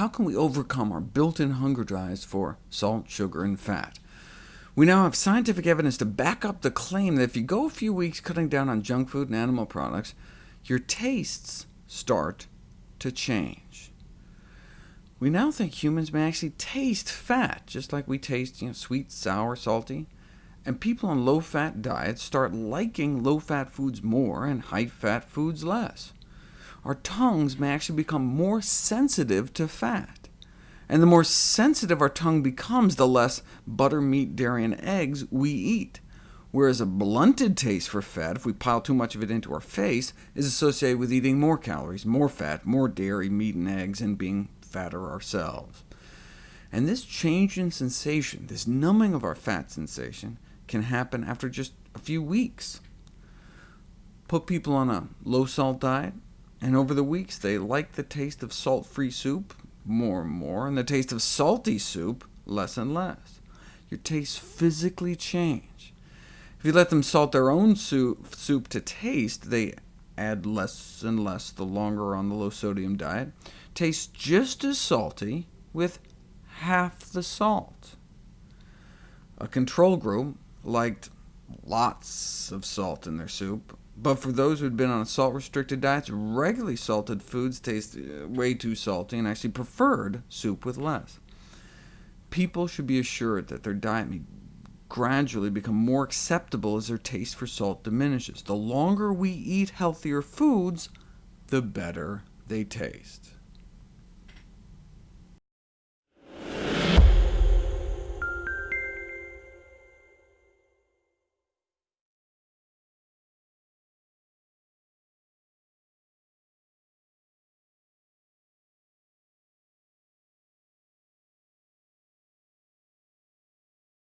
how can we overcome our built-in hunger drives for salt, sugar, and fat? We now have scientific evidence to back up the claim that if you go a few weeks cutting down on junk food and animal products, your tastes start to change. We now think humans may actually taste fat, just like we taste you know, sweet, sour, salty. And people on low-fat diets start liking low-fat foods more and high-fat foods less. Our tongues may actually become more sensitive to fat. And the more sensitive our tongue becomes, the less butter, meat, dairy, and eggs we eat whereas a blunted taste for fat, if we pile too much of it into our face, is associated with eating more calories, more fat, more dairy, meat, and eggs, and being fatter ourselves. And this change in sensation, this numbing of our fat sensation, can happen after just a few weeks. Put people on a low-salt diet, and over the weeks they like the taste of salt-free soup more and more, and the taste of salty soup less and less. Your tastes physically change. If you let them salt their own soup, soup to taste, they add less and less the longer on the low-sodium diet. Tastes just as salty with half the salt. A control group liked lots of salt in their soup, but for those who had been on a salt-restricted diets, regularly salted foods tasted uh, way too salty and actually preferred soup with less. People should be assured that their diet may gradually become more acceptable as their taste for salt diminishes. The longer we eat healthier foods, the better they taste.